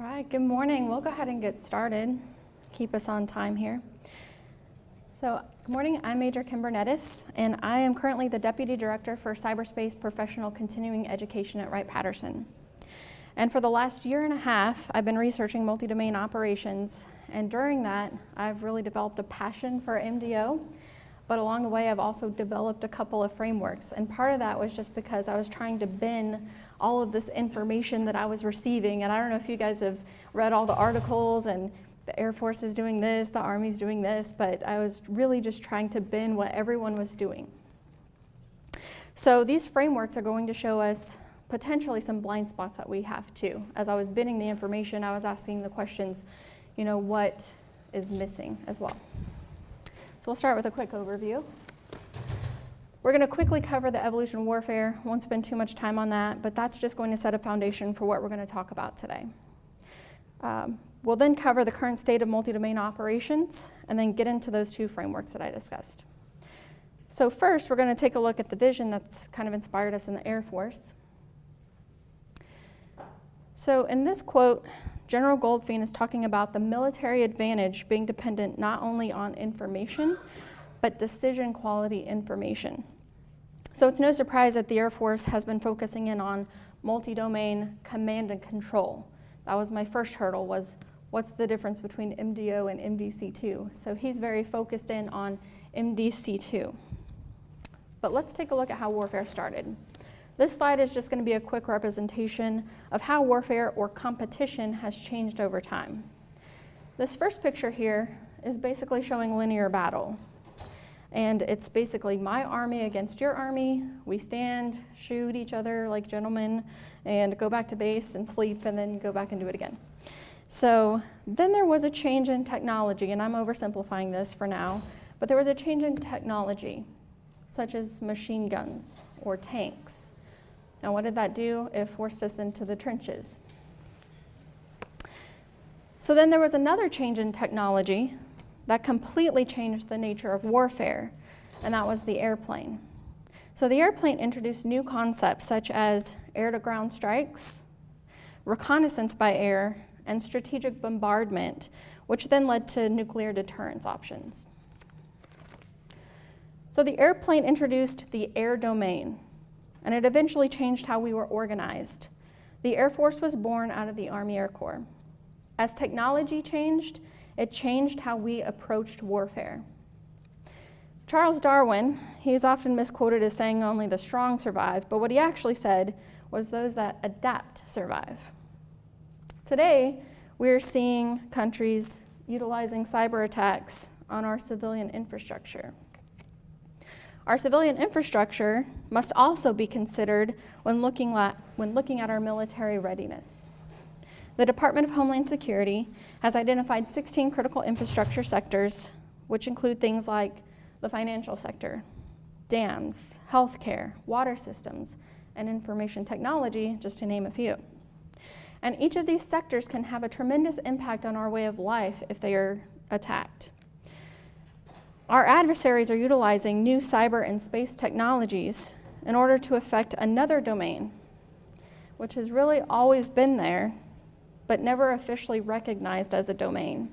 All right, good morning. We'll go ahead and get started. Keep us on time here. So, good morning. I'm Major Kim Nettis, and I am currently the Deputy Director for Cyberspace Professional Continuing Education at Wright-Patterson. And for the last year and a half, I've been researching multi-domain operations, and during that, I've really developed a passion for MDO but along the way, I've also developed a couple of frameworks. And part of that was just because I was trying to bin all of this information that I was receiving. And I don't know if you guys have read all the articles and the Air Force is doing this, the Army's doing this, but I was really just trying to bin what everyone was doing. So these frameworks are going to show us potentially some blind spots that we have too. As I was binning the information, I was asking the questions, you know, what is missing as well. So we'll start with a quick overview. We're going to quickly cover the evolution warfare. Won't spend too much time on that, but that's just going to set a foundation for what we're going to talk about today. Um, we'll then cover the current state of multi-domain operations and then get into those two frameworks that I discussed. So first, we're going to take a look at the vision that's kind of inspired us in the Air Force. So in this quote, General Goldfein is talking about the military advantage being dependent not only on information, but decision quality information. So it's no surprise that the Air Force has been focusing in on multi-domain command and control. That was my first hurdle was what's the difference between MDO and MDC2? So he's very focused in on MDC2. But let's take a look at how warfare started. This slide is just going to be a quick representation of how warfare or competition has changed over time. This first picture here is basically showing linear battle. And it's basically my army against your army. We stand, shoot each other like gentlemen, and go back to base and sleep, and then go back and do it again. So then there was a change in technology, and I'm oversimplifying this for now, but there was a change in technology, such as machine guns or tanks. And what did that do? It forced us into the trenches. So then there was another change in technology that completely changed the nature of warfare, and that was the airplane. So the airplane introduced new concepts such as air-to-ground strikes, reconnaissance by air, and strategic bombardment, which then led to nuclear deterrence options. So the airplane introduced the air domain, and it eventually changed how we were organized. The Air Force was born out of the Army Air Corps. As technology changed, it changed how we approached warfare. Charles Darwin, he is often misquoted as saying only the strong survive, but what he actually said was those that adapt survive. Today, we're seeing countries utilizing cyber attacks on our civilian infrastructure. Our civilian infrastructure must also be considered when looking, at, when looking at our military readiness. The Department of Homeland Security has identified 16 critical infrastructure sectors, which include things like the financial sector, dams, healthcare, water systems, and information technology, just to name a few. And each of these sectors can have a tremendous impact on our way of life if they are attacked. Our adversaries are utilizing new cyber and space technologies in order to affect another domain, which has really always been there, but never officially recognized as a domain.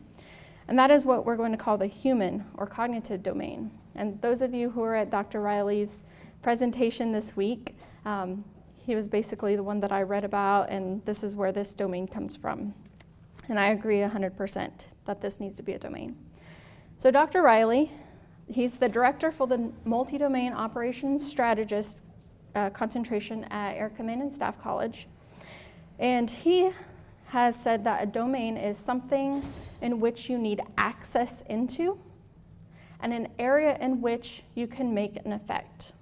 And that is what we're going to call the human or cognitive domain. And those of you who are at Dr. Riley's presentation this week, um, he was basically the one that I read about, and this is where this domain comes from. And I agree 100% that this needs to be a domain. So Dr. Riley He's the director for the multi-domain operations strategist uh, concentration at Air Command and Staff College. And he has said that a domain is something in which you need access into and an area in which you can make an effect.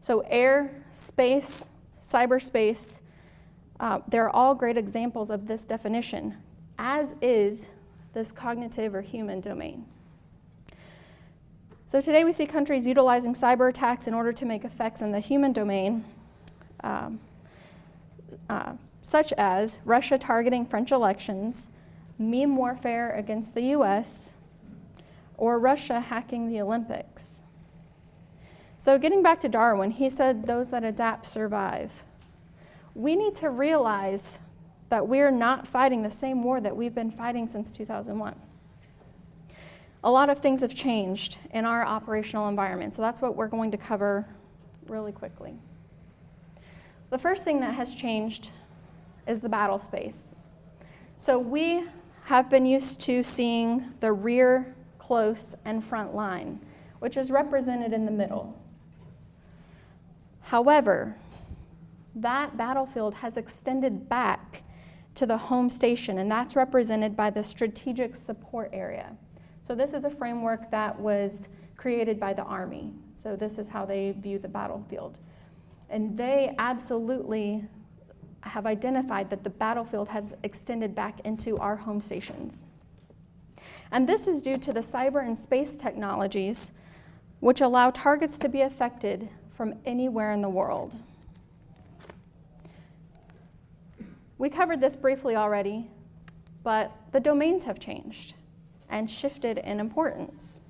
So air, space, cyberspace, uh, they're all great examples of this definition, as is this cognitive or human domain. So today we see countries utilizing cyber attacks in order to make effects in the human domain, um, uh, such as Russia targeting French elections, meme warfare against the US, or Russia hacking the Olympics. So getting back to Darwin, he said those that adapt survive. We need to realize that we're not fighting the same war that we've been fighting since 2001. A lot of things have changed in our operational environment, so that's what we're going to cover really quickly. The first thing that has changed is the battle space. So we have been used to seeing the rear, close, and front line, which is represented in the middle. However, that battlefield has extended back to the home station, and that's represented by the strategic support area. So this is a framework that was created by the Army. So this is how they view the battlefield. And they absolutely have identified that the battlefield has extended back into our home stations. And this is due to the cyber and space technologies which allow targets to be affected from anywhere in the world. We covered this briefly already, but the domains have changed and shifted in importance.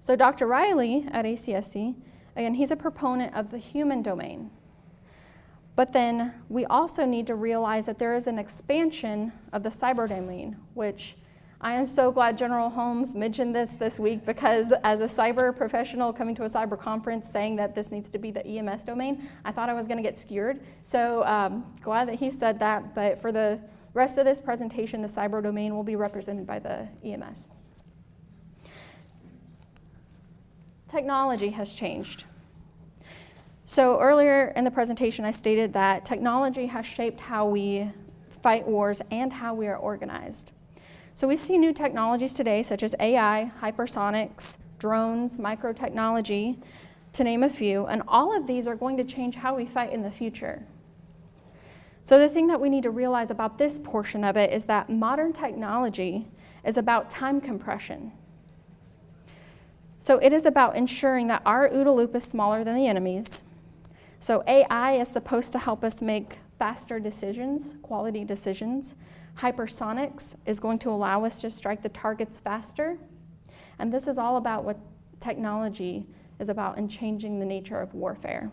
So Dr. Riley at ACSC, again, he's a proponent of the human domain. But then we also need to realize that there is an expansion of the cyber domain, which I am so glad General Holmes mentioned this this week because as a cyber professional coming to a cyber conference saying that this needs to be the EMS domain, I thought I was going to get skewered. So um, glad that he said that. But for the rest of this presentation, the cyber domain will be represented by the EMS. Technology has changed. So earlier in the presentation, I stated that technology has shaped how we fight wars and how we are organized. So we see new technologies today, such as AI, hypersonics, drones, microtechnology, to name a few, and all of these are going to change how we fight in the future. So the thing that we need to realize about this portion of it is that modern technology is about time compression. So it is about ensuring that our OODA loop is smaller than the enemy's, so AI is supposed to help us make faster decisions, quality decisions. Hypersonics is going to allow us to strike the targets faster. And this is all about what technology is about in changing the nature of warfare.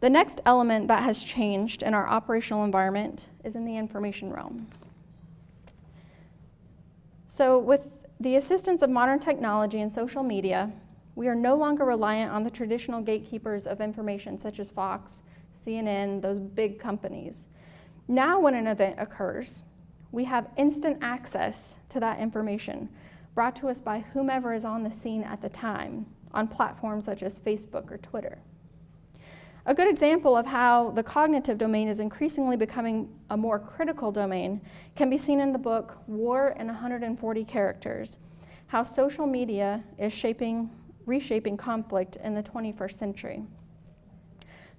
The next element that has changed in our operational environment is in the information realm. So with the assistance of modern technology and social media, we are no longer reliant on the traditional gatekeepers of information such as Fox, CNN, those big companies. Now when an event occurs, we have instant access to that information brought to us by whomever is on the scene at the time on platforms such as Facebook or Twitter. A good example of how the cognitive domain is increasingly becoming a more critical domain can be seen in the book War in 140 Characters, how social media is shaping reshaping conflict in the 21st century.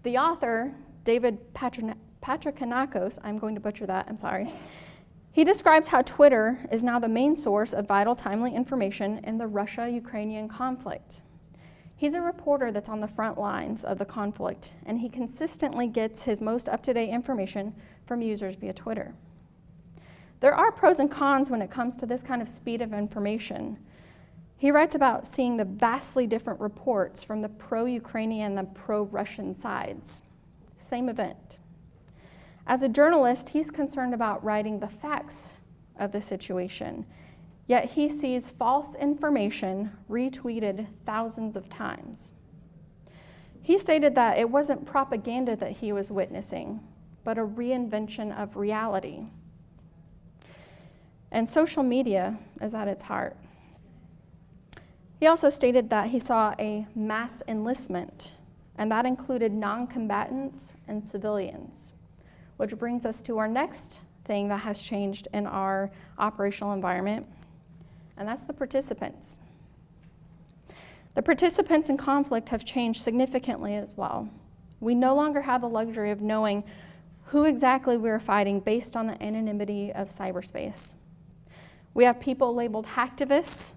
The author, David Patrikonakos, I'm going to butcher that, I'm sorry, he describes how Twitter is now the main source of vital, timely information in the Russia-Ukrainian conflict. He's a reporter that's on the front lines of the conflict, and he consistently gets his most up-to-date information from users via Twitter. There are pros and cons when it comes to this kind of speed of information, he writes about seeing the vastly different reports from the pro-Ukrainian and the pro-Russian sides. Same event. As a journalist, he's concerned about writing the facts of the situation, yet he sees false information retweeted thousands of times. He stated that it wasn't propaganda that he was witnessing, but a reinvention of reality. And social media is at its heart. He also stated that he saw a mass enlistment, and that included non-combatants and civilians, which brings us to our next thing that has changed in our operational environment, and that's the participants. The participants in conflict have changed significantly as well. We no longer have the luxury of knowing who exactly we're fighting based on the anonymity of cyberspace. We have people labeled hacktivists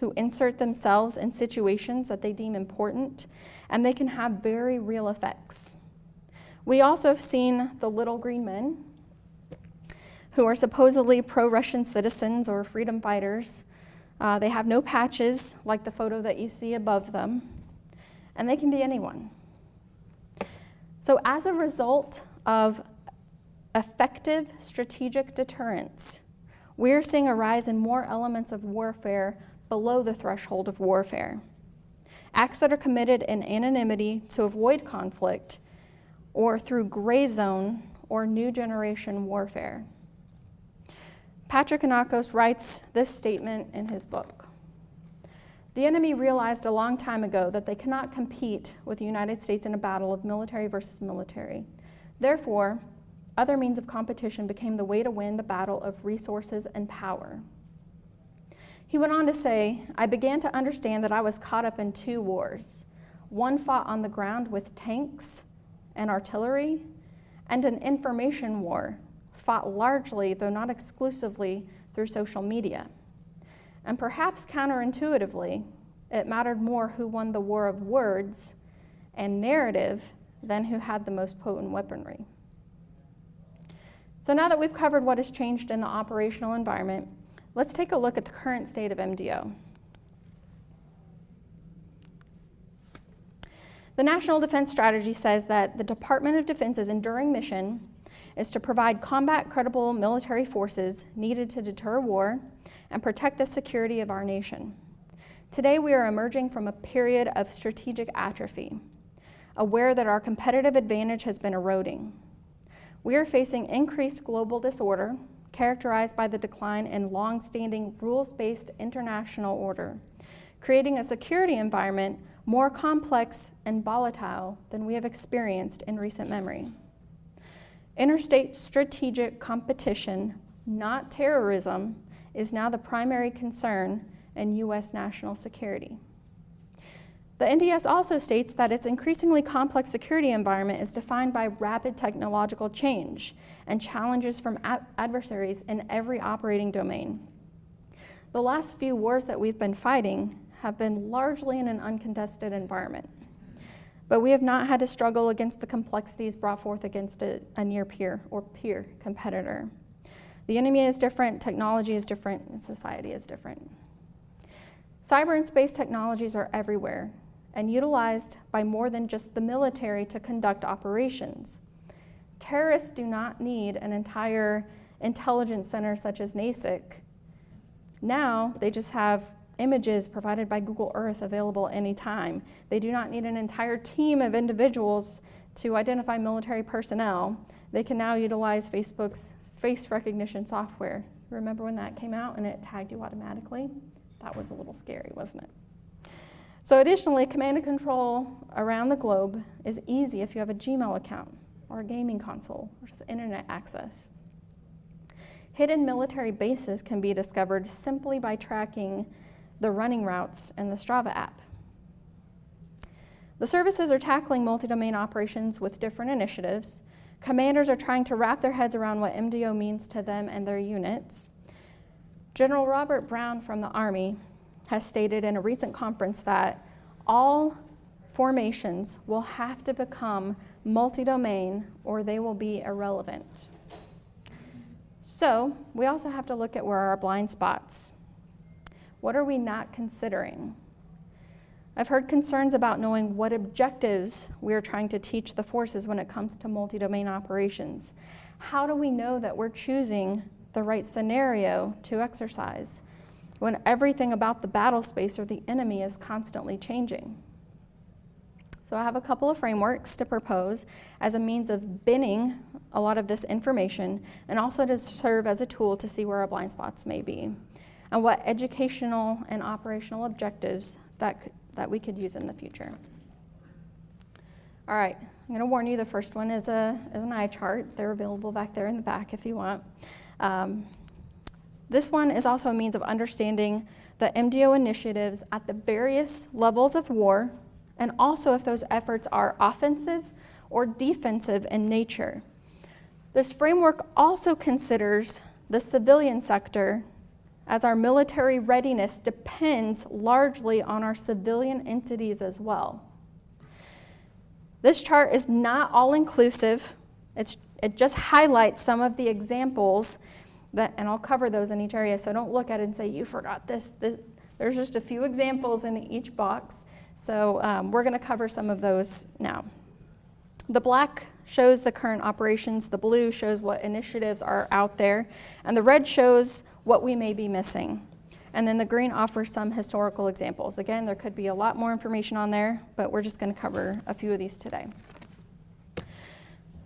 who insert themselves in situations that they deem important, and they can have very real effects. We also have seen the little green men, who are supposedly pro-Russian citizens or freedom fighters. Uh, they have no patches, like the photo that you see above them, and they can be anyone. So as a result of effective strategic deterrence. We're seeing a rise in more elements of warfare below the threshold of warfare. Acts that are committed in anonymity to avoid conflict or through gray zone or new generation warfare. Patrick Anakos writes this statement in his book. The enemy realized a long time ago that they cannot compete with the United States in a battle of military versus military. Therefore, other means of competition became the way to win the battle of resources and power. He went on to say, I began to understand that I was caught up in two wars one fought on the ground with tanks and artillery, and an information war fought largely, though not exclusively, through social media. And perhaps counterintuitively, it mattered more who won the war of words and narrative than who had the most potent weaponry. So now that we've covered what has changed in the operational environment, let's take a look at the current state of MDO. The National Defense Strategy says that the Department of Defense's enduring mission is to provide combat credible military forces needed to deter war and protect the security of our nation. Today, we are emerging from a period of strategic atrophy, aware that our competitive advantage has been eroding. We are facing increased global disorder characterized by the decline in long-standing rules-based international order, creating a security environment more complex and volatile than we have experienced in recent memory. Interstate strategic competition, not terrorism, is now the primary concern in U.S. national security. The NDS also states that its increasingly complex security environment is defined by rapid technological change and challenges from adversaries in every operating domain. The last few wars that we've been fighting have been largely in an uncontested environment. But we have not had to struggle against the complexities brought forth against a, a near peer or peer competitor. The enemy is different, technology is different, and society is different. Cyber and space technologies are everywhere and utilized by more than just the military to conduct operations. Terrorists do not need an entire intelligence center such as NASIC. Now they just have images provided by Google Earth available anytime. They do not need an entire team of individuals to identify military personnel. They can now utilize Facebook's face recognition software. Remember when that came out and it tagged you automatically? That was a little scary, wasn't it? So additionally, command and control around the globe is easy if you have a Gmail account or a gaming console or just internet access. Hidden military bases can be discovered simply by tracking the running routes in the Strava app. The services are tackling multi-domain operations with different initiatives. Commanders are trying to wrap their heads around what MDO means to them and their units. General Robert Brown from the Army has stated in a recent conference that all formations will have to become multi-domain or they will be irrelevant. So we also have to look at where our blind spots. What are we not considering? I've heard concerns about knowing what objectives we are trying to teach the forces when it comes to multi-domain operations. How do we know that we're choosing the right scenario to exercise when everything about the battle space or the enemy is constantly changing? So I have a couple of frameworks to propose as a means of binning a lot of this information and also to serve as a tool to see where our blind spots may be and what educational and operational objectives that, that we could use in the future. All right, I'm going to warn you the first one is, a, is an eye chart. They're available back there in the back if you want. Um, this one is also a means of understanding the MDO initiatives at the various levels of war and also if those efforts are offensive or defensive in nature. This framework also considers the civilian sector as our military readiness depends largely on our civilian entities as well. This chart is not all inclusive. It just highlights some of the examples that, and I'll cover those in each area, so don't look at it and say, you forgot this. this. There's just a few examples in each box, so um, we're gonna cover some of those now. The black shows the current operations, the blue shows what initiatives are out there, and the red shows what we may be missing. And then the green offers some historical examples. Again, there could be a lot more information on there, but we're just going to cover a few of these today.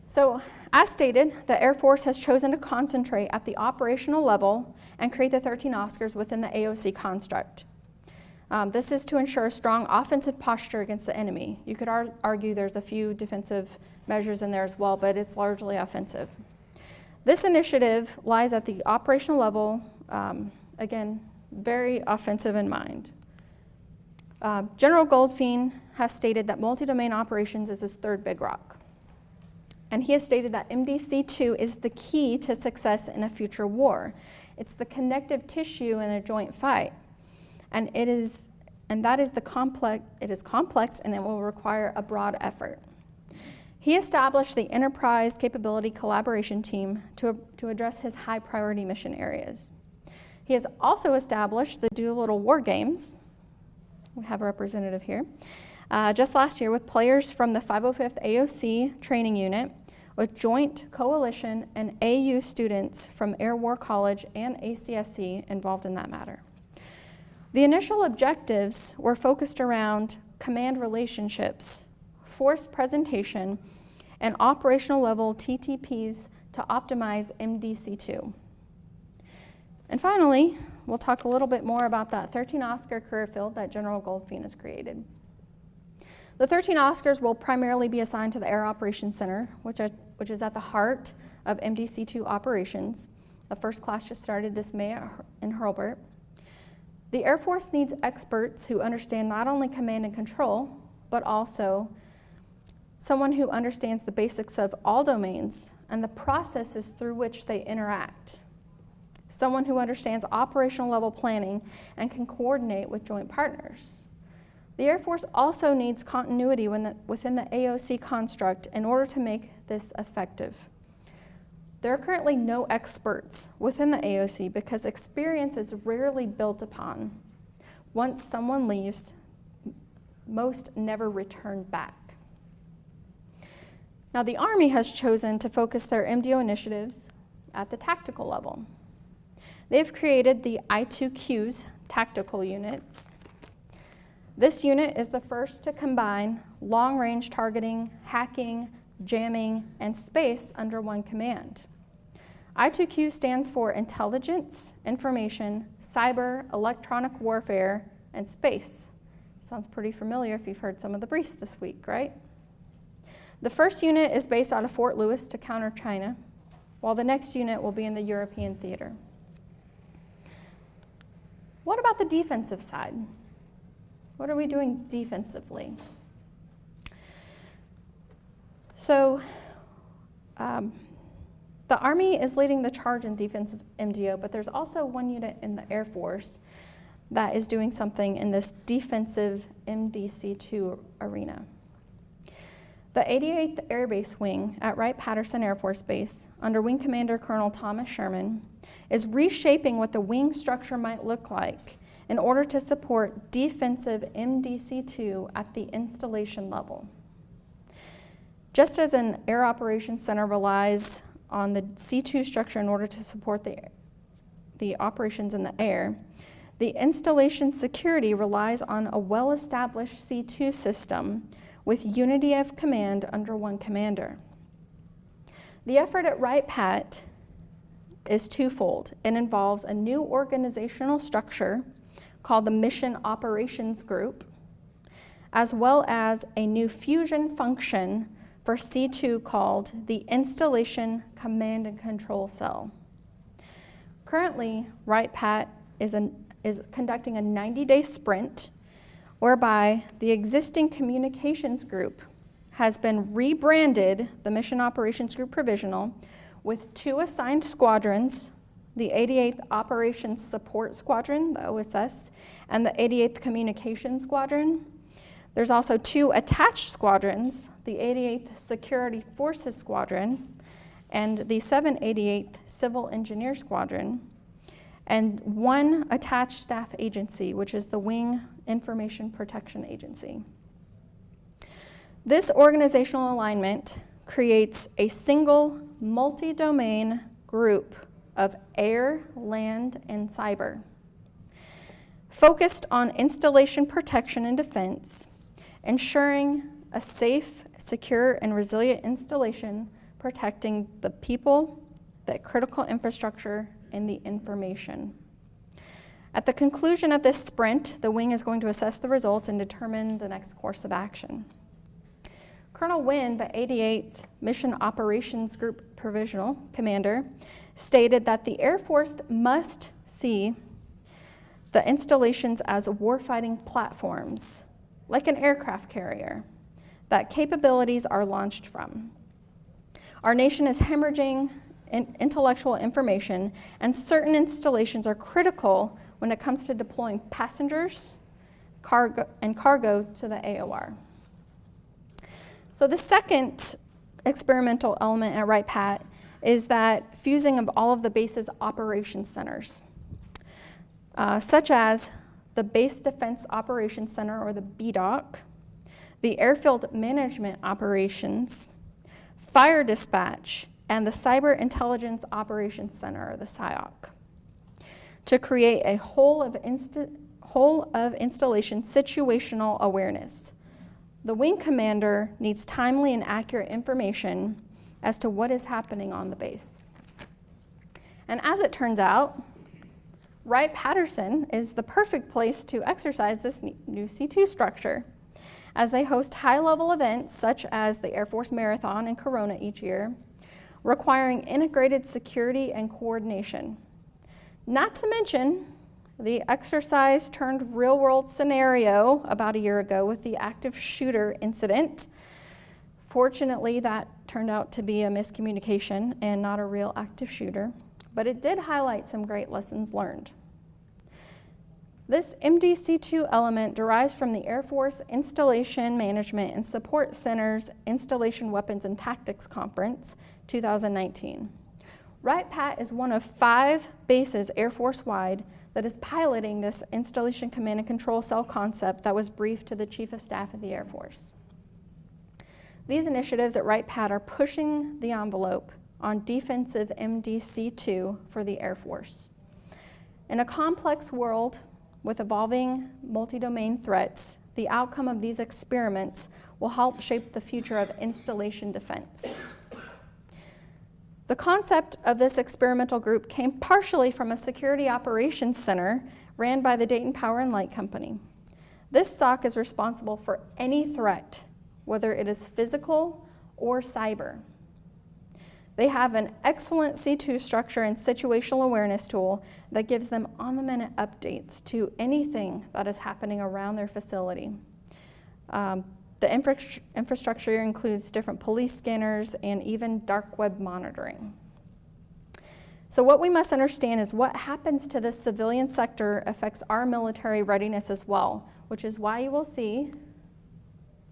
So, as stated, the Air Force has chosen to concentrate at the operational level and create the 13 Oscars within the AOC construct. Um, this is to ensure a strong offensive posture against the enemy. You could ar argue there's a few defensive measures in there as well, but it's largely offensive. This initiative lies at the operational level, um, again, very offensive in mind. Uh, General Goldfein has stated that multi-domain operations is his third big rock. And he has stated that MDC2 is the key to success in a future war. It's the connective tissue in a joint fight. And it is and that is the complex it is complex and it will require a broad effort. He established the Enterprise Capability Collaboration Team to, to address his high priority mission areas. He has also established the Doolittle War Games. We have a representative here. Uh, just last year with players from the 505th AOC training unit, with joint coalition and AU students from Air War College and ACSC involved in that matter. The initial objectives were focused around command relationships, force presentation, and operational level TTPs to optimize MDC2. And finally, we'll talk a little bit more about that 13 Oscar career field that General Goldfein has created. The 13 Oscars will primarily be assigned to the Air Operations Center, which, are, which is at the heart of MDC-2 operations. The first class just started this May in Hurlburt. The Air Force needs experts who understand not only command and control, but also someone who understands the basics of all domains and the processes through which they interact someone who understands operational level planning and can coordinate with joint partners. The Air Force also needs continuity within the AOC construct in order to make this effective. There are currently no experts within the AOC because experience is rarely built upon. Once someone leaves, most never return back. Now, the Army has chosen to focus their MDO initiatives at the tactical level. They've created the I2Qs tactical units. This unit is the first to combine long-range targeting, hacking, jamming, and space under one command. I2Q stands for Intelligence, Information, Cyber, Electronic Warfare, and Space. Sounds pretty familiar if you've heard some of the briefs this week, right? The first unit is based out of Fort Lewis to counter China, while the next unit will be in the European theater. What about the defensive side? What are we doing defensively? So, um, the Army is leading the charge in defensive MDO, but there's also one unit in the Air Force that is doing something in this defensive MDC2 arena. The 88th Air Base Wing at Wright-Patterson Air Force Base, under Wing Commander Colonel Thomas Sherman, is reshaping what the wing structure might look like in order to support defensive MDC-2 at the installation level. Just as an Air Operations Center relies on the C2 structure in order to support the, the operations in the air, the installation security relies on a well-established C2 system with unity of command under one commander. The effort at Wright-Pat is twofold. It involves a new organizational structure called the Mission Operations Group, as well as a new fusion function for C2 called the Installation Command and Control Cell. Currently, Wright-Pat is, is conducting a 90-day sprint whereby the existing communications group has been rebranded, the Mission Operations Group Provisional, with two assigned squadrons, the 88th Operations Support Squadron, the OSS, and the 88th Communications Squadron. There's also two attached squadrons, the 88th Security Forces Squadron and the 788th Civil Engineer Squadron, and one attached staff agency, which is the Wing Information Protection Agency. This organizational alignment creates a single multi-domain group of air, land, and cyber. Focused on installation protection and defense, ensuring a safe, secure, and resilient installation protecting the people, the critical infrastructure, and the information. At the conclusion of this sprint, the wing is going to assess the results and determine the next course of action. Colonel Wynn, the 88th Mission Operations Group Provisional Commander, stated that the Air Force must see the installations as warfighting platforms, like an aircraft carrier, that capabilities are launched from. Our nation is hemorrhaging in intellectual information, and certain installations are critical when it comes to deploying passengers cargo, and cargo to the AOR. So the second experimental element at Wright Pat is that fusing of all of the base's operation centers, uh, such as the Base Defense Operations Center, or the BDOC, the Airfield Management Operations, Fire Dispatch, and the Cyber Intelligence Operations Center, or the SIOC, to create a whole of, whole of installation situational awareness. The wing commander needs timely and accurate information as to what is happening on the base. And as it turns out, Wright-Patterson is the perfect place to exercise this new C2 structure as they host high-level events such as the Air Force Marathon in Corona each year, requiring integrated security and coordination. Not to mention the exercise turned real world scenario about a year ago with the active shooter incident. Fortunately, that turned out to be a miscommunication and not a real active shooter, but it did highlight some great lessons learned. This MDC2 element derives from the Air Force Installation Management and Support Center's Installation Weapons and Tactics Conference 2019. Wright-Pat is one of five bases Air Force-wide that is piloting this installation command and control cell concept that was briefed to the Chief of Staff of the Air Force. These initiatives at Wright-Pat are pushing the envelope on defensive MDC2 for the Air Force. In a complex world with evolving multi-domain threats, the outcome of these experiments will help shape the future of installation defense. The concept of this experimental group came partially from a security operations center ran by the Dayton Power and Light Company. This SOC is responsible for any threat, whether it is physical or cyber. They have an excellent C2 structure and situational awareness tool that gives them on-the-minute updates to anything that is happening around their facility. Um, the infra infrastructure includes different police scanners and even dark web monitoring. So what we must understand is what happens to this civilian sector affects our military readiness as well, which is why you will see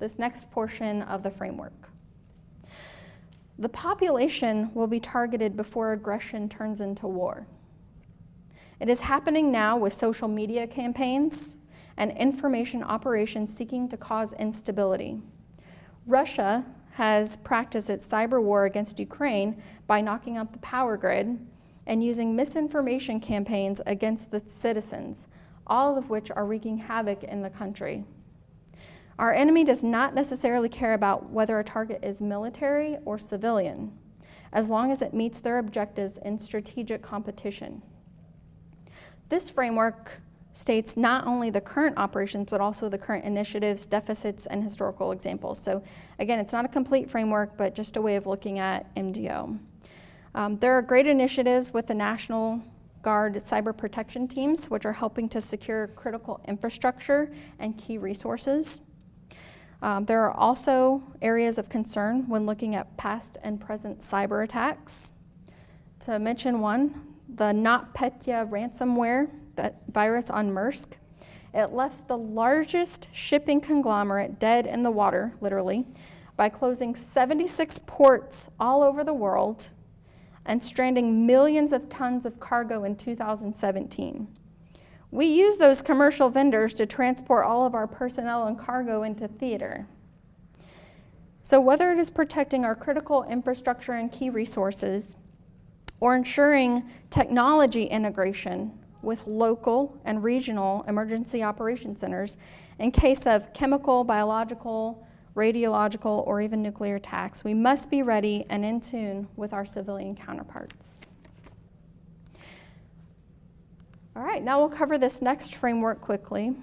this next portion of the framework. The population will be targeted before aggression turns into war. It is happening now with social media campaigns and information operations seeking to cause instability. Russia has practiced its cyber war against Ukraine by knocking out the power grid and using misinformation campaigns against the citizens, all of which are wreaking havoc in the country. Our enemy does not necessarily care about whether a target is military or civilian, as long as it meets their objectives in strategic competition. This framework states not only the current operations, but also the current initiatives, deficits, and historical examples. So again, it's not a complete framework, but just a way of looking at MDO. Um, there are great initiatives with the National Guard cyber protection teams, which are helping to secure critical infrastructure and key resources. Um, there are also areas of concern when looking at past and present cyber attacks. To mention one, the NotPetya ransomware that virus on Maersk. It left the largest shipping conglomerate dead in the water, literally, by closing 76 ports all over the world and stranding millions of tons of cargo in 2017. We use those commercial vendors to transport all of our personnel and cargo into theater. So whether it is protecting our critical infrastructure and key resources, or ensuring technology integration with local and regional emergency operation centers in case of chemical, biological, radiological, or even nuclear attacks, we must be ready and in tune with our civilian counterparts. All right, now we'll cover this next framework quickly.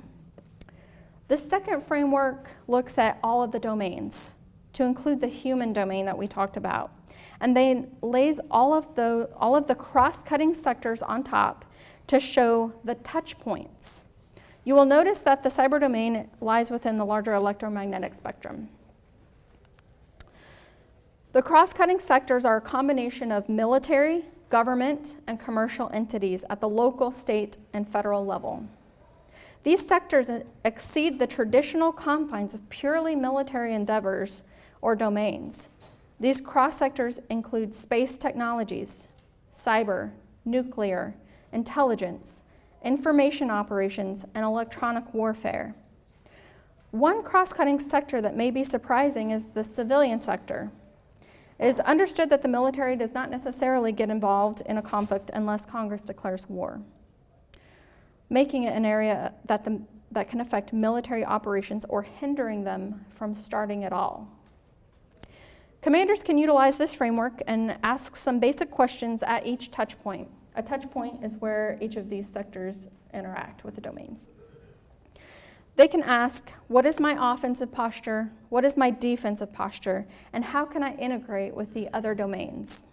The second framework looks at all of the domains to include the human domain that we talked about. And then lays all of the, all of the cross-cutting sectors on top to show the touch points. You will notice that the cyber domain lies within the larger electromagnetic spectrum. The cross-cutting sectors are a combination of military, government, and commercial entities at the local, state, and federal level. These sectors exceed the traditional confines of purely military endeavors or domains. These cross sectors include space technologies, cyber, nuclear, intelligence, information operations, and electronic warfare. One cross cutting sector that may be surprising is the civilian sector. It is understood that the military does not necessarily get involved in a conflict unless Congress declares war, making it an area that, the, that can affect military operations or hindering them from starting at all. Commanders can utilize this framework and ask some basic questions at each touch point. A touch point is where each of these sectors interact with the domains. They can ask, what is my offensive posture? What is my defensive posture? And how can I integrate with the other domains?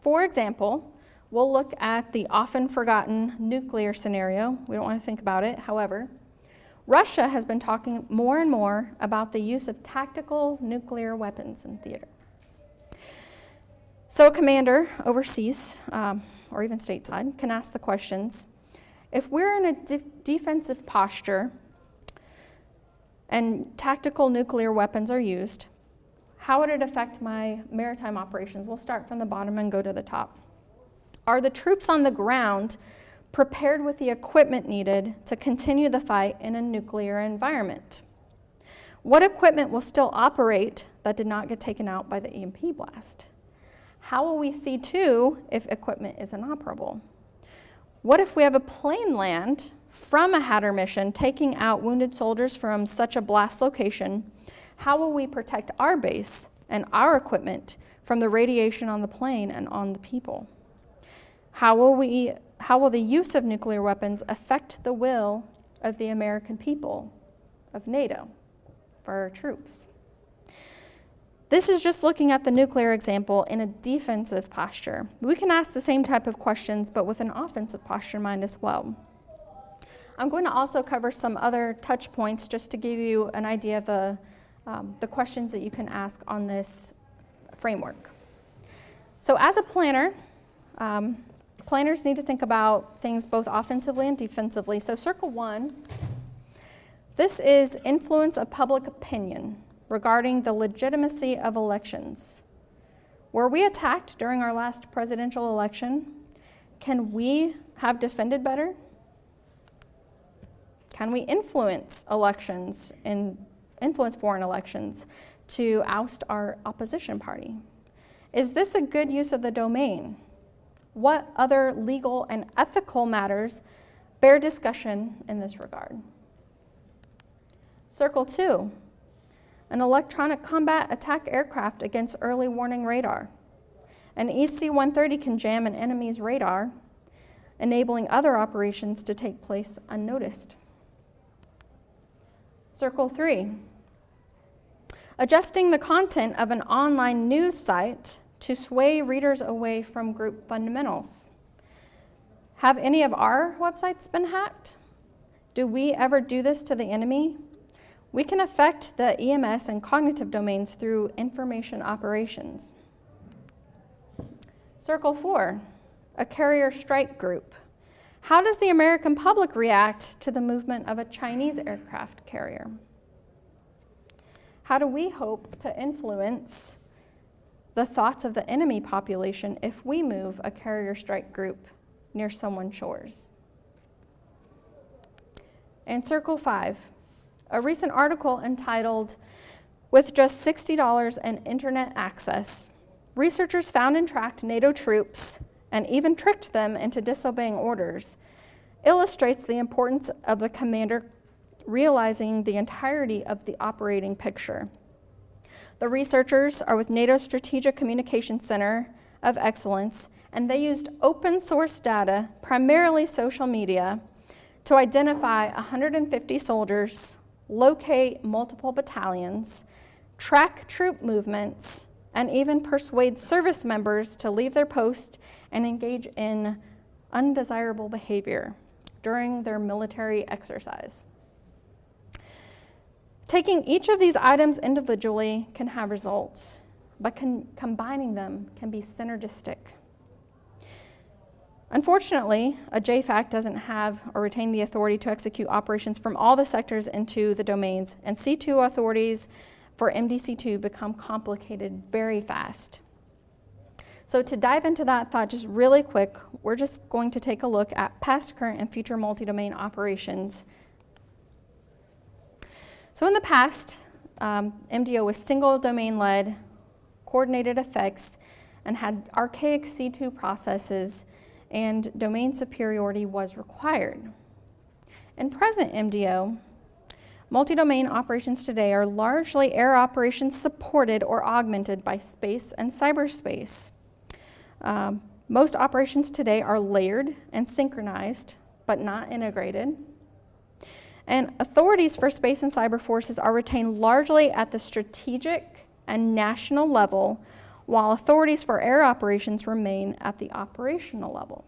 For example, we'll look at the often forgotten nuclear scenario. We don't want to think about it. However, Russia has been talking more and more about the use of tactical nuclear weapons in theater. So a commander overseas, um, or even stateside, can ask the questions, if we're in a de defensive posture and tactical nuclear weapons are used, how would it affect my maritime operations? We'll start from the bottom and go to the top. Are the troops on the ground prepared with the equipment needed to continue the fight in a nuclear environment? What equipment will still operate that did not get taken out by the EMP blast? How will we C2 if equipment is inoperable? What if we have a plane land from a Hatter mission taking out wounded soldiers from such a blast location? How will we protect our base and our equipment from the radiation on the plane and on the people? How will we how will the use of nuclear weapons affect the will of the American people, of NATO, for our troops? This is just looking at the nuclear example in a defensive posture. We can ask the same type of questions, but with an offensive posture in mind as well. I'm going to also cover some other touch points just to give you an idea of the, um, the questions that you can ask on this framework. So as a planner, um, planners need to think about things both offensively and defensively. So circle one, this is influence of public opinion regarding the legitimacy of elections. Were we attacked during our last presidential election? Can we have defended better? Can we influence elections and influence foreign elections to oust our opposition party? Is this a good use of the domain? what other legal and ethical matters bear discussion in this regard. Circle two, an electronic combat attack aircraft against early warning radar. An EC-130 can jam an enemy's radar, enabling other operations to take place unnoticed. Circle three, adjusting the content of an online news site to sway readers away from group fundamentals. Have any of our websites been hacked? Do we ever do this to the enemy? We can affect the EMS and cognitive domains through information operations. Circle four, a carrier strike group. How does the American public react to the movement of a Chinese aircraft carrier? How do we hope to influence the thoughts of the enemy population if we move a carrier strike group near someone's shores. And circle five, a recent article entitled With just $60 and internet access, researchers found and tracked NATO troops and even tricked them into disobeying orders, illustrates the importance of the commander realizing the entirety of the operating picture. The researchers are with NATO Strategic Communication Center of Excellence, and they used open source data, primarily social media, to identify 150 soldiers, locate multiple battalions, track troop movements, and even persuade service members to leave their post and engage in undesirable behavior during their military exercise. Taking each of these items individually can have results, but combining them can be synergistic. Unfortunately, a JFAC doesn't have or retain the authority to execute operations from all the sectors into the domains, and C2 authorities for MDC2 become complicated very fast. So to dive into that thought just really quick, we're just going to take a look at past, current, and future multi-domain operations so in the past, um, MDO was single domain led, coordinated effects, and had archaic C2 processes, and domain superiority was required. In present MDO, multi-domain operations today are largely air operations supported or augmented by space and cyberspace. Um, most operations today are layered and synchronized, but not integrated. And authorities for space and cyber forces are retained largely at the strategic and national level, while authorities for air operations remain at the operational level.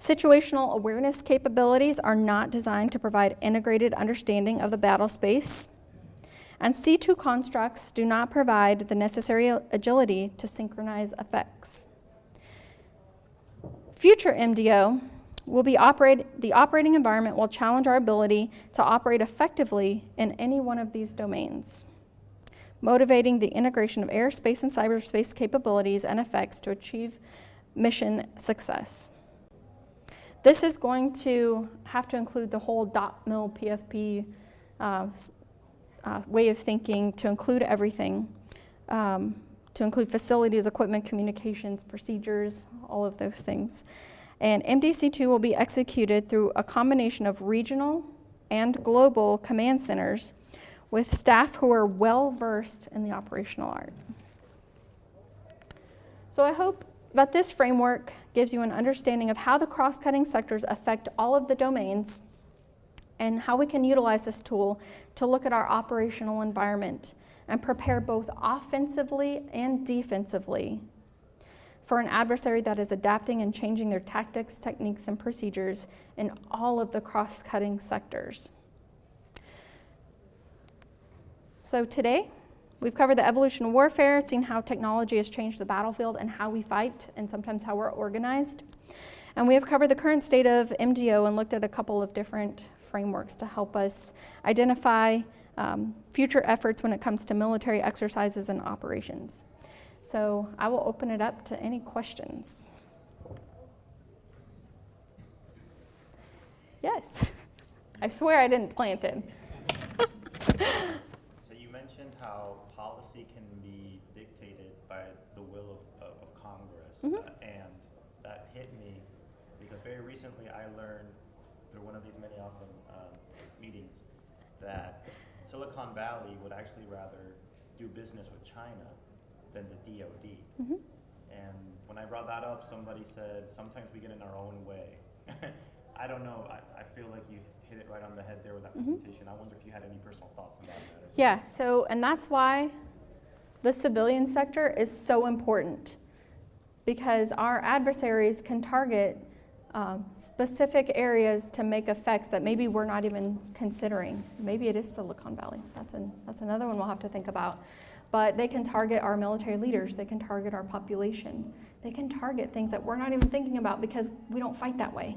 Situational awareness capabilities are not designed to provide integrated understanding of the battle space, and C2 constructs do not provide the necessary agility to synchronize effects. Future MDO will be operate, the operating environment will challenge our ability to operate effectively in any one of these domains, motivating the integration of airspace and cyberspace capabilities and effects to achieve mission success. This is going to have to include the whole dot mil PFP uh, uh, way of thinking to include everything, um, to include facilities, equipment, communications, procedures, all of those things. And MDC2 will be executed through a combination of regional and global command centers with staff who are well versed in the operational art. So I hope that this framework gives you an understanding of how the cross-cutting sectors affect all of the domains and how we can utilize this tool to look at our operational environment and prepare both offensively and defensively for an adversary that is adapting and changing their tactics, techniques, and procedures in all of the cross-cutting sectors. So today, we've covered the evolution of warfare, seen how technology has changed the battlefield and how we fight, and sometimes how we're organized. And we have covered the current state of MDO and looked at a couple of different frameworks to help us identify um, future efforts when it comes to military exercises and operations. So I will open it up to any questions. Yes. I swear I didn't plant him. So you mentioned how policy can be dictated by the will of, of, of Congress, mm -hmm. uh, and that hit me because very recently I learned through one of these many often um, meetings that Silicon Valley would actually rather do business with China than the DoD. Mm-hmm. And when I brought that up, somebody said sometimes we get in our own way. I don't know. I, I feel like you hit it right on the head there with that mm-hmm. presentation. I wonder if you had any personal thoughts about that. Yeah. So, and that's why the civilian sector is so important because our adversaries can target um, specific areas to make effects that maybe we're not even considering. Maybe it is Silicon Valley. That's, an, that's another one we'll have to think about. But they can target our military leaders, they can target our population, they can target things that we're not even thinking about because we don't fight that way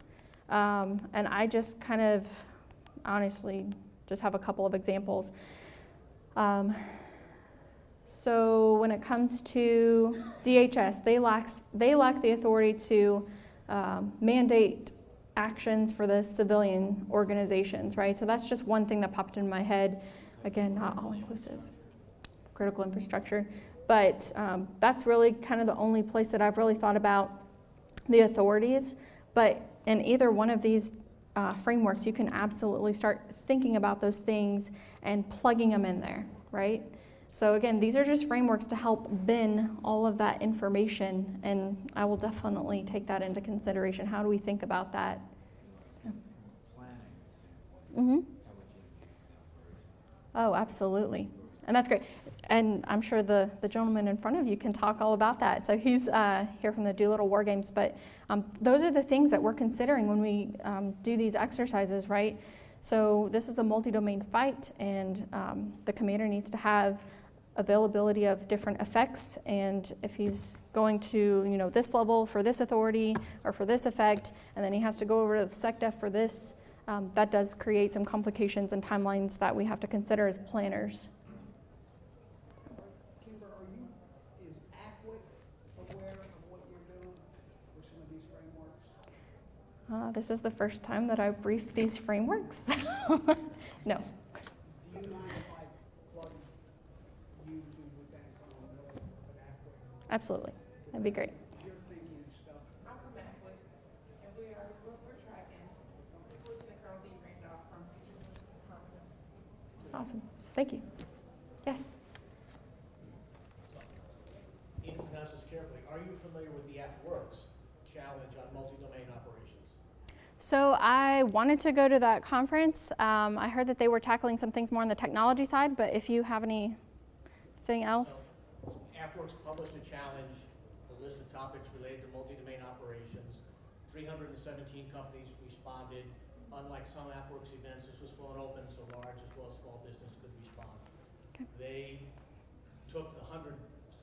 Um, and I just kind of honestly just have a couple of examples. Um, so when it comes to DHS, they lack, they lack the authority to um, mandate actions for the civilian organizations, right? So that's just one thing that popped in my head. Again, not all inclusive, critical infrastructure. But um, that's really kind of the only place that I've really thought about the authorities. But in either one of these uh, frameworks, you can absolutely start thinking about those things and plugging them in there, right? So again, these are just frameworks to help bin all of that information, and I will definitely take that into consideration. How do we think about that? Mm-hmm. Oh, absolutely. And that's great. And I'm sure the, the gentleman in front of you can talk all about that. So he's uh, here from the Doolittle War Games. But um, those are the things that we're considering when we um, do these exercises, right? So this is a multi-domain fight, and um, the commander needs to have availability of different effects. And if he's going to, you know, this level for this authority or for this effect, and then he has to go over to the SecDef for this, um, that does create some complications and timelines that we have to consider as planners. Kimber, are you, is aware of what you're doing with some of these frameworks? Uh, this is the first time that I've briefed these frameworks. no. Do you mind if I plug you to Lieutenant Colonel Miller of AFWIC? Absolutely. That'd be great. Your thinking and stuff, I'm from Atwood, and we are, we're, we're tracking. This is Lieutenant Colonel Lee Randolph from Future Concepts. Awesome. Thank you. Yes. Pronounce this carefully. Are you familiar with the AFWERX challenge on multi-domain operations? So I wanted to go to that conference. Um, I heard that they were tackling some things more on the technology side, but if you have anything else. So, AFWERX published a challenge, a list of topics related to multi-domain operations. 317 companies responded. Unlike some AFWERX events, this was flown open, so large as well as small business could respond. Okay. They took the 100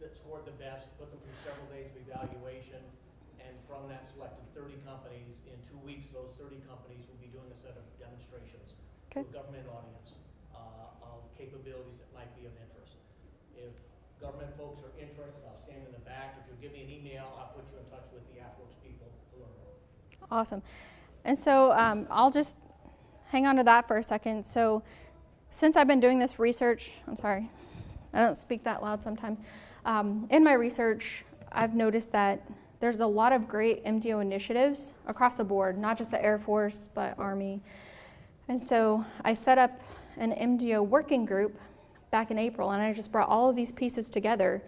that scored the best, put them through several days of evaluation, and from that selected 30 companies. In two weeks, those 30 companies will be doing a set of demonstrations to a government audience uh, of capabilities that might be of interest. If government folks are interested, I'll stand in the back. If you'll give me an email, I'll put you in touch with the AFWERX people to learn more. Awesome. And so um, I'll just hang on to that for a second. So, since I've been doing this research, I'm sorry, I don't speak that loud sometimes. Um, in my research, I've noticed that there's a lot of great MDO initiatives across the board, not just the Air Force, but Army. And so I set up an MDO working group back in April, and I just brought all of these pieces together.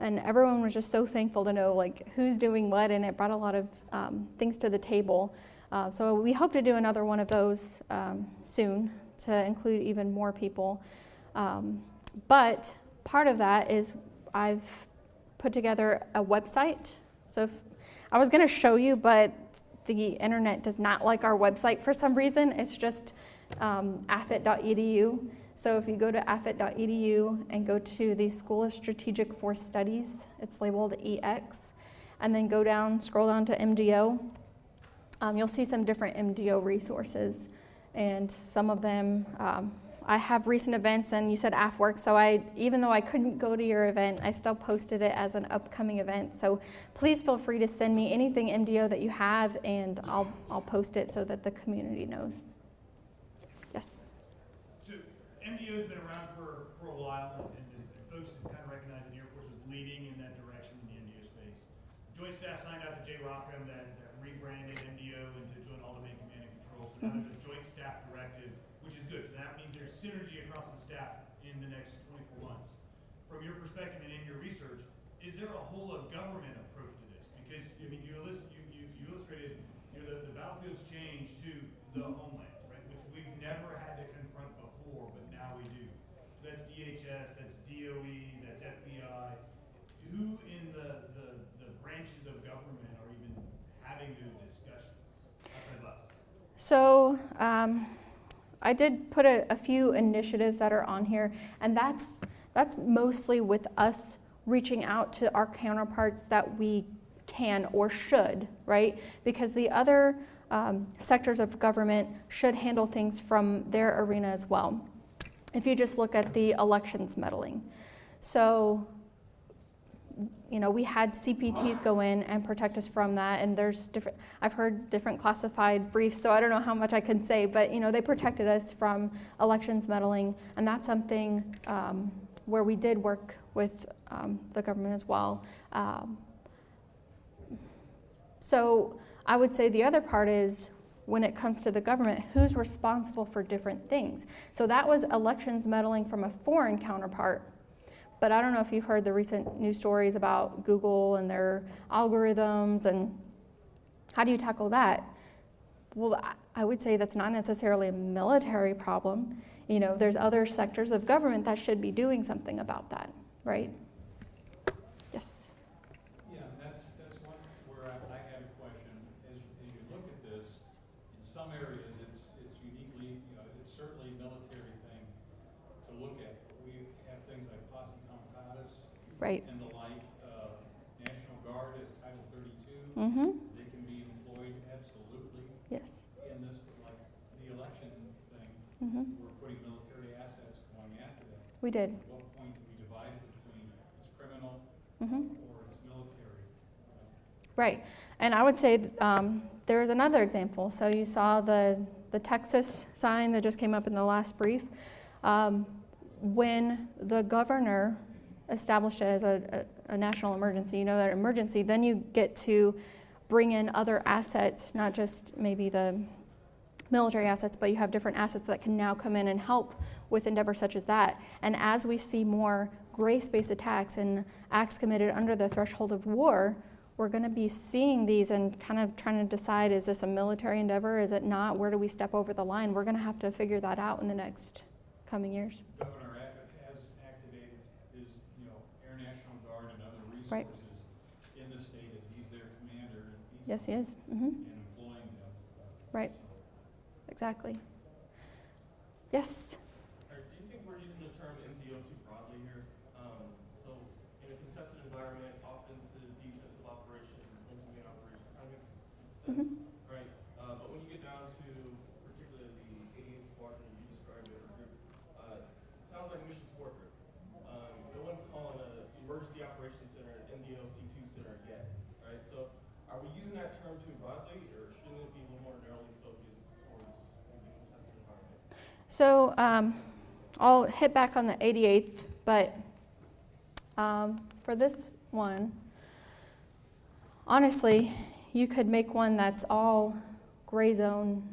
And everyone was just so thankful to know like who's doing what, and it brought a lot of um, things to the table. Uh, so we hope to do another one of those um, soon to include even more people. Um, but part of that is I've put together a website. So if, I was going to show you, but the internet does not like our website for some reason. It's just um, afit.edu. So if you go to afit.edu and go to the School of Strategic Force Studies, it's labeled EX, and then go down, scroll down to MDO, um, you'll see some different MDO resources. And some of them, um, I have recent events, and you said AFWork, so I, even though I couldn't go to your event, I still posted it as an upcoming event. So please feel free to send me anything MDO that you have, and I'll, I'll post it so that the community knows. Yes. So MDO's been around for, for a while, and, and, folks have kind of recognized that the Air Force was leading in that direction in the MDO space. Joint Staff signed out to JROCM that, that rebranded MDO into Joint All-Domain Command and Control. So now there's a Joint Staff Directive, which is good. So that means there's synergy across the staff in the next 24 months. From your perspective and in your research, is there a whole of government approach to this? Because I mean, you, illust- you, you, you illustrated you know, the, the battlefield's changed to the homeland, right? Which we've never had to confront before, but now we do. So that's DHS, that's DOE, that's FBI. Who in the, the, the branches of government are even having those discussions outside of us? So um, I did put a, a few initiatives that are on here, and that's That's mostly with us reaching out to our counterparts that we can or should, right? Because the other um, sectors of government should handle things from their arena as well. If you just look at the elections meddling. So, you know, we had CPTs go in and protect us from that, and there's different, I've heard different classified briefs, so I don't know how much I can say, but, you know, they protected us from elections meddling, and that's something um, where we did work with um, the government as well. Um, so I would say the other part is when it comes to the government, who's responsible for different things. So that was elections meddling from a foreign counterpart. But I don't know if you've heard the recent news stories about Google and their algorithms and how do you tackle that? Well, I- would say that's not necessarily a military problem. You know, there's other sectors of government that should be doing something about that, right? Yes. Yeah, and that's, that's one where I, I had a question. As, as you look at this, in some areas, it's, it's uniquely, you know, it's certainly a military thing to look at. But we have things like posse comitatus Right. and the like, uh, National Guard is Title thirty-two. Mm-hmm. They can be employed absolutely Yes. in this, but like the election thing, Mm-hmm. we're putting military assets going after that. We did. At what point do we divide it between it's criminal Mm-hmm. or it's military? Right. And I would say um, there is another example. So you saw the, the Texas sign that just came up in the last brief. Um, when the governor established it as a, a, a national emergency, you know that emergency, then you get to bring in other assets, not just maybe the military assets, but you have different assets that can now come in and help with endeavors such as that. And as we see more grace-based attacks and acts committed under the threshold of war, we're going to be seeing these and kind of trying to decide, is this a military endeavor? Is it not? Where do we step over the line? We're going to have to figure that out in the next coming years. Governor Abbott has activated his, you know, Air National Guard and other Right. resources in the state as he's their commander and he's Yes, he is. hmm and employing them. Right. Exactly. Yes. Or do you think we're using the term MDO too broadly here? Um, so in a contested environment, offensive, defensive operations, multi-unit operations, kind of makes sense, Mhm. right? Uh, but when you get down to particularly the 88th Squadron, you described it, group, uh, it sounds like a mission support group. Um, no one's calling an emergency operations center an MDO C2 center yet, right? So are we using that term too broadly, or shouldn't it be a little more narrowly focused towards a contested environment? So um, I'll hit back on the 88th, but um, for this one, honestly, you could make one that's all gray zone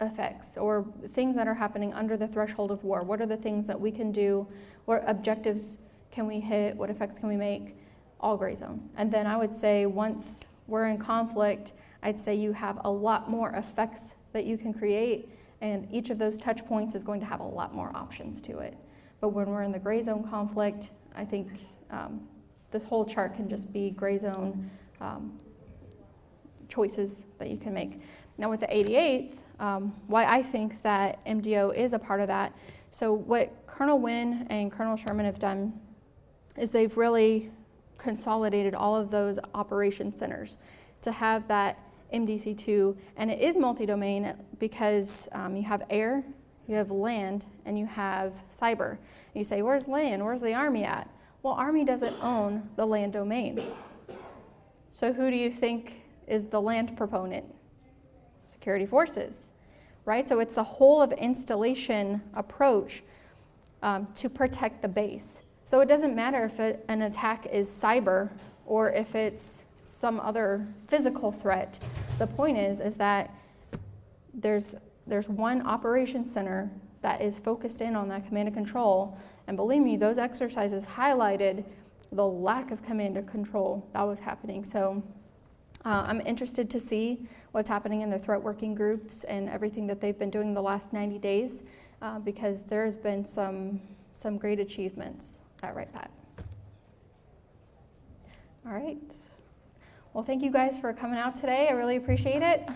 effects or things that are happening under the threshold of war. What are the things that we can do? What objectives can we hit? What effects can we make? All gray zone. And then I would say once we're in conflict, I'd say you have a lot more effects that you can create and each of those touch points is going to have a lot more options to it. But when we're in the gray zone conflict, I think um, this whole chart can just be gray zone um, choices that you can make. Now, with the 88th, um, why I think that MDO is a part of that. So, what Colonel Wynn and Colonel Sherman have done is they've really consolidated all of those operation centers to have that MDC2, and it is multi-domain because um, you have air, you have land, and you have cyber. And you say, where's land? Where's the Army at? Well, Army doesn't own the land domain. So who do you think is the land proponent? Security forces, right? So it's a whole of installation approach um, to protect the base. So it doesn't matter if it, an attack is cyber or if it's some other physical threat. The point is, is that there's, there's one operation center that is focused in on that command and control. And believe me, those exercises highlighted the lack of command and control that was happening. So uh, I'm interested to see what's happening in the threat working groups and everything that they've been doing the last 90 days uh, because there's been some, some great achievements at Wright-Patt. All right. Well, thank you guys for coming out today. I really appreciate it.